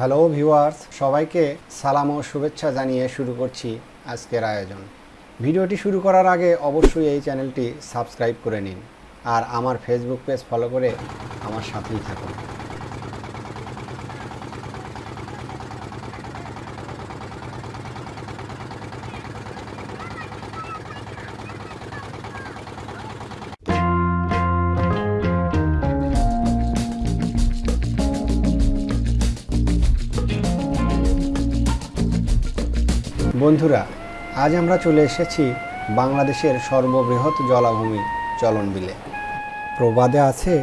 Hello viewers সবাইকে সালাম ও শুভেচ্ছা জানিয়ে শুরু করছি আজকের আয়োজন। ভিডিওটি শুরু করার আগে অবশ্যই এই চ্যানেলটি সাবস্ক্রাইব করে নিন আর আমার ফেসবুক পেজ ফলো করে আমার সাথেই থাকুন। বন্ধুরা, আজ আমরা চলে এসেছি বাংলাদেশের সর্ববৃহৎ জলাভূমি চলন বিলে প্রবাদে আছে,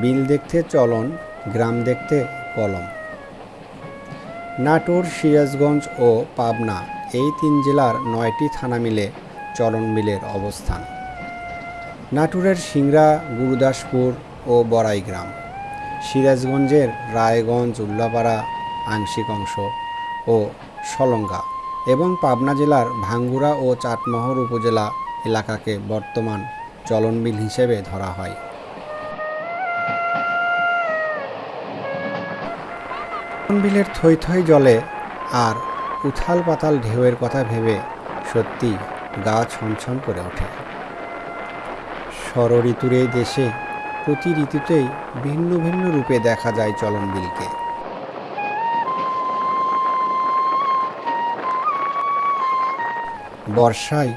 বিল দেখতে চলন, গ্রাম দেখতে কলম। নাটোর, সিরাজগঞ্জ ও পাবনা এই তিন জেলার নয়টি থানা মিলে চলন বিলের অবস্থান। নাটোরের সিংড়া, গুরুদাসপুর ও বড়াই গ্রাম। সিরাজগঞ্জের রায়গঞ্জ, উল্লাপাড়া, আংশিক অংশ ও সলঙ্গা। এবং পাবনা জেলার ভাঙ্গুড়া ও চাটমোহর উপজেলা এলাকাকে বর্তমান চলনবিল হিসেবে ধরা হয়। চলনবিলের থই জলে আর উথাল পাতাল ঢেউয়ের কথা ভেবে সত্যি গা ছমছম করে ওঠে। ঋতুর এই দেশে প্রতি ঋতুতেই ভিন্ন ভিন্ন রূপে দেখা যায় চলনবিলকে। বর্ষায়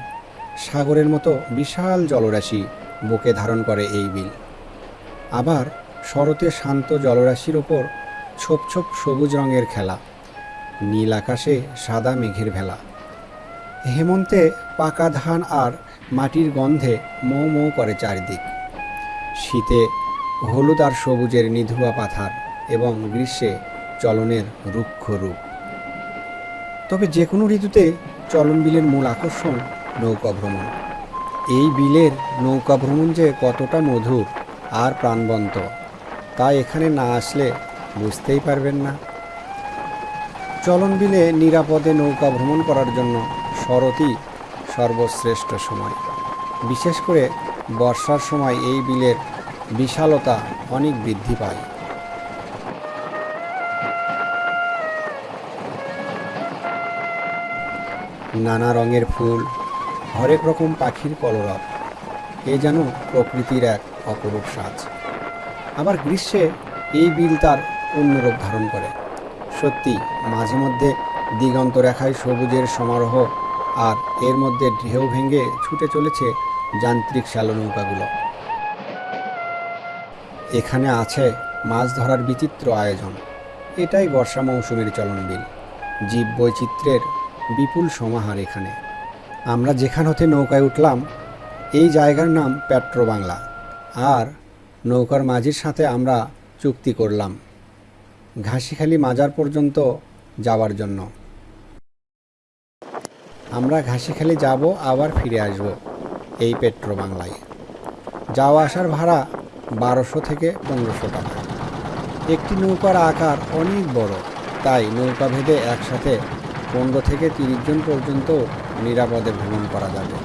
সাগরের মতো বিশাল জলরাশি বুকে ধারণ করে এই বিল। আবার শরতে শান্ত জলরাশির ওপর ছোপ ছোপ সবুজ রঙের খেলা, নীল আকাশে সাদা মেঘের ভেলা। হেমন্তে পাকা ধান আর মাটির গন্ধে মৌ মৌ করে চারিদিক। শীতে হলুদ আর সবুজের নিধুয়া পাথার এবং গ্রীষ্মে চলনের রুক্ষ রূপ। তবে যে কোনো ঋতুতে চলন বিলের মূল আকর্ষণ নৌকা ভ্রমণ। এই বিলের নৌকা ভ্রমণ যে কতটা মধুর আর প্রাণবন্ত, তা এখানে না আসলে বুঝতেই পারবেন না। চলন বিলে নিরাপদে নৌকা ভ্রমণ করার জন্য শরতই সর্বশ্রেষ্ঠ সময়। বিশেষ করে বর্ষার সময় এই বিলের বিশালতা অনেক বৃদ্ধি পায়। নানা রঙের ফুল, হরেক রকম পাখির কলরব। এ যেন প্রকৃতির এক অপরূপ সাজ। আবার গ্রীষ্মে এই বিল তার অন্যরূপ ধারণ করে। সত্যি, মাঝে মধ্যে দিগন্ত রেখায় সবুজের সমারোহ আর এর মধ্যে ঢেউ ভেঙে ছুটে চলেছে যান্ত্রিক শ্যালো নৌকাগুলো। এখানে আছে মাছ ধরার বিচিত্র আয়োজন। এটাই বর্ষা মৌসুমের চলন বিল। জীব বৈচিত্র্যের বিপুল সমাহার এখানে। আমরা যেখান হতে নৌকায় উঠলাম, এই জায়গার নাম পেট্রো বাংলা আর নৌকার মাঝির সাথে আমরা চুক্তি করলাম, ঘাসিখালি মাজার পর্যন্ত যাওয়ার জন্য। আমরা ঘাসিখালি যাব, আবার ফিরে আসব এই পেট্রো বাংলায় যাওয়া আসার ভাড়া বারোশো থেকে পনেরোশো টাকা। একটি নৌকার আকার অনেক বড়, তাই নৌকা ভেদে একসাথে পনেরো থেকে তিরিশ জন পর্যন্ত নিরাপদে ভ্রমণ করা যাবে।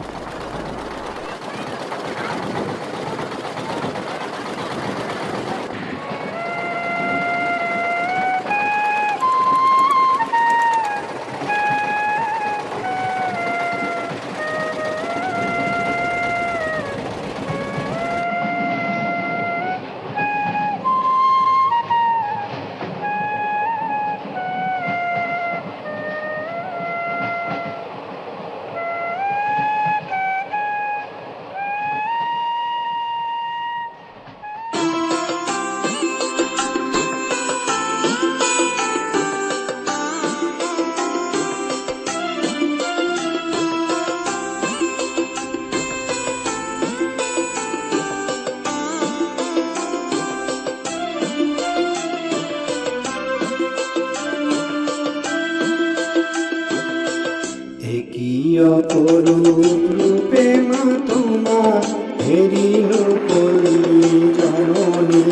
অপরূপ রূপে মা তোমার হেরিল পল্লী জননী।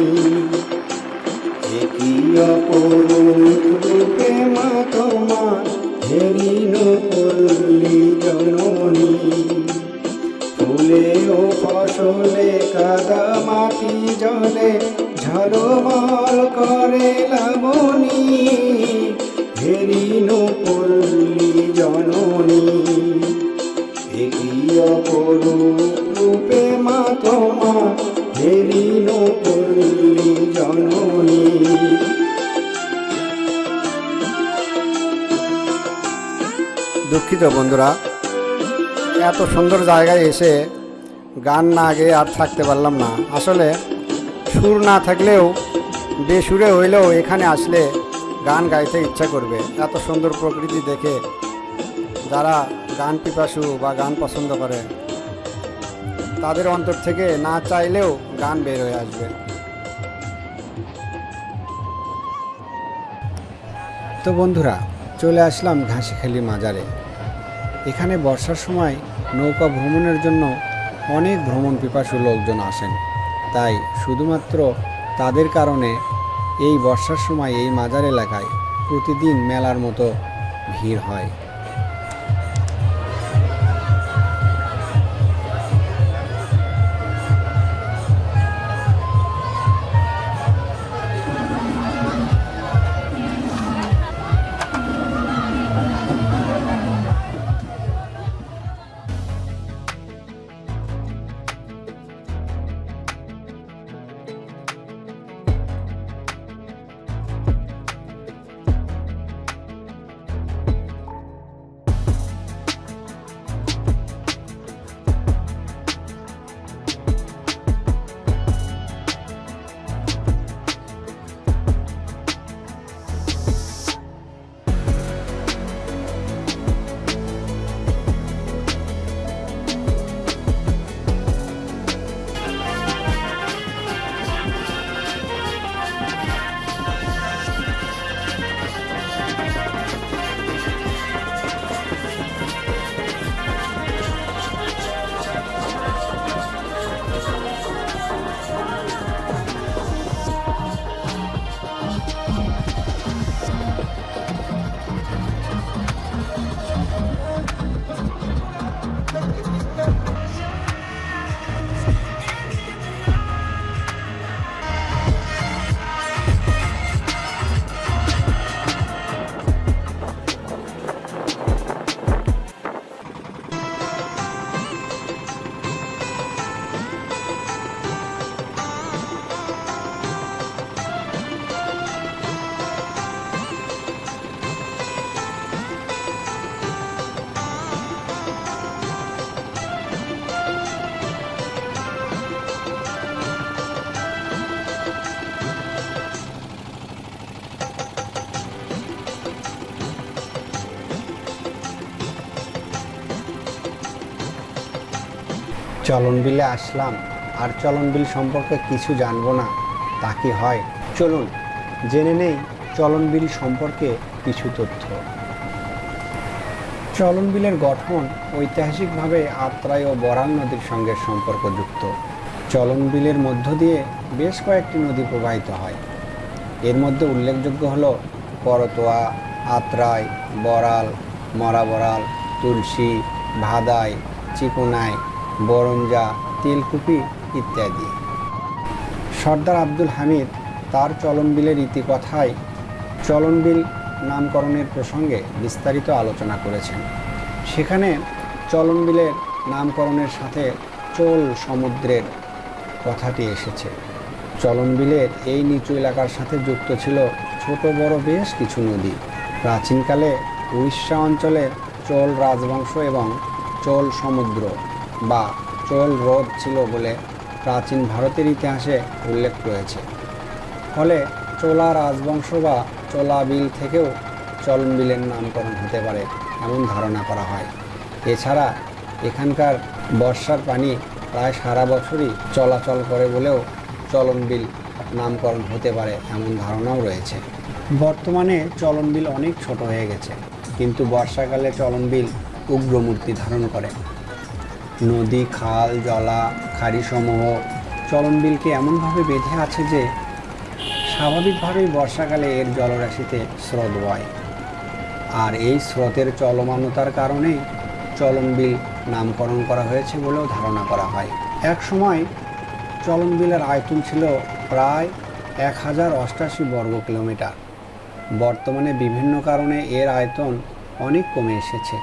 অপরূপ রূপে মা তোমার হেরিল পল্লী জননী। ফুলে ও ফসলে কাদা মাটি জলে ঝলমল করে লাবণী। হেরিনু পল্লী জননী। জননী। দুঃখিত বন্ধুরা, এত সুন্দর জায়গায় এসে গান না গেয়ে আর থাকতে পারলাম না। আসলে সুর না থাকলেও বেসুরে হইলেও এখানে আসলে গান গাইতে ইচ্ছা করবে। এত সুন্দর প্রকৃতি দেখে যারা গান পিপাসু বা গান পছন্দ করে, তাদের অন্তর থেকে না চাইলেও গান বের হয়ে আসবে। তো বন্ধুরা, চলে আসলাম ঘাসিখালি মাজারে। এখানে বর্ষার সময় নৌকা ভ্রমণের জন্য অনেক ভ্রমণ পিপাসু লোকজন আসেন। তাই শুধুমাত্র তাদের কারণে এই বর্ষার সময় এই মাজার এলাকায় প্রতিদিন মেলার মতো ভিড় হয়। চলন বিলে আসলাম। আর চলন বিল সম্পর্কে কিছু জানব না, তা কি হয়? চলুন, জেনে নেই চলন বিল সম্পর্কে কিছু তথ্য। চলন বিলের গঠন ঐতিহাসিকভাবে আত্রাই ও বরাল নদীর সঙ্গে সম্পর্কযুক্ত। চলন বিলের মধ্য দিয়ে বেশ কয়েকটি নদী প্রবাহিত হয়। এর মধ্যে উল্লেখযোগ্য হল করতোয়া, আত্রাই, বরাল, মরাবরাল, তুলসী, ভাদাই, চিকুনাই বরঞ্জা, তেলকুপি ইত্যাদি। সর্দার আব্দুল হামিদ তার চলনবিলের ইতিকথায় চলনবিল নামকরণের প্রসঙ্গে বিস্তারিত আলোচনা করেছেন। সেখানে চলনবিলের নামকরণের সাথে চোল সমুদ্রের কথাটি এসেছে। চলনবিলের এই নিচু এলাকার সাথে যুক্ত ছিল ছোট বড় বেশ কিছু নদী। প্রাচীনকালে উড়িষ্যা অঞ্চলে চোল রাজবংশ এবং চোল সমুদ্র বা চোল হ্রদ ছিল বলে প্রাচীন ভারতের ইতিহাসে উল্লেখ রয়েছে। ফলে চোলা রাজবংশ বা চোলা বিল থেকেও চলন বিলের নামকরণ হতে পারে এমন ধারণা করা হয়। এছাড়া এখানকার বর্ষার পানি প্রায় সারা বছরই চলাচল করে বলেও চলন বিল নামকরণ হতে পারে এমন ধারণাও রয়েছে। বর্তমানে চলন বিল অনেক ছোট হয়ে গেছে, কিন্তু বর্ষাকালে চলন বিল উগ্রমূর্তি ধারণ করে। নদী, খাল, জলা, খাড়িসমূহ, চলনবিলকে এমনভাবে বেঁধে আছে যে স্বাভাবিকভাবেই বর্ষাকালে এর জলরাশিতে স্রোত বয়। আর এই স্রোতের চলমানতার কারণেই চলনবিল নামকরণ করা হয়েছে বলেও ধারণা করা হয়। এক সময় চলনবিলের আয়তন ছিল প্রায় এক হাজার অষ্টাশি বর্গ কিলোমিটার। বর্তমানে বিভিন্ন কারণে এর আয়তন অনেক কমে এসেছে।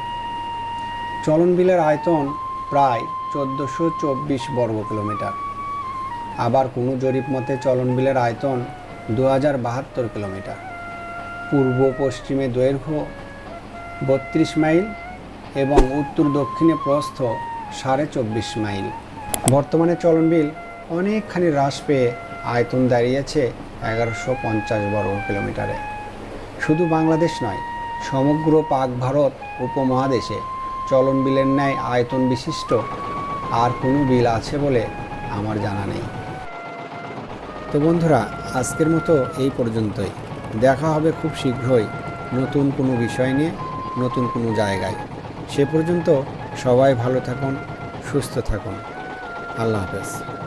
চলন বিলের আয়তন প্রায় চোদ্দোশো চব্বিশ বর্গ কিলোমিটার। আবার কোনো জরিপ মতে চলন বিলের আয়তন দু হাজার বাহাত্তর কিলোমিটার। পূর্ব পশ্চিমে দৈর্ঘ্য বত্রিশ মাইল এবং উত্তর দক্ষিণে প্রস্থ সাড়ে চব্বিশ মাইল। বর্তমানে চলন বিল অনেকখানি হ্রাস পেয়ে আয়তন দাঁড়িয়েছে এগারোশো পঞ্চাশ বর্গ কিলোমিটারে। শুধু বাংলাদেশ নয়, সমগ্র পাক ভারত উপমহাদেশে চলন বিলের ন্যায় আয়তন বিশিষ্ট। আর কোনো বিল আছে বলে আমার জানা নেই। তো বন্ধুরা, আজকের মতো এই পর্যন্তই। দেখা হবে খুব শীঘ্রই নতুন কোনো বিষয় নিয়ে, নতুন কোনো জায়গায়। সে পর্যন্ত সবাই ভালো থাকুন, সুস্থ থাকুন। আল্লাহ হাফেজ।